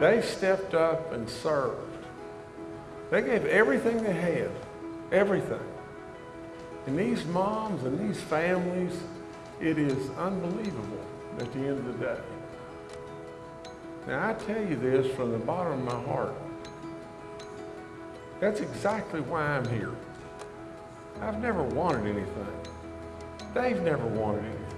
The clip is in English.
They stepped up and served. They gave everything they had, everything. And these moms and these families, it is unbelievable at the end of the day. Now, I tell you this from the bottom of my heart. That's exactly why I'm here. I've never wanted anything. They've never wanted anything.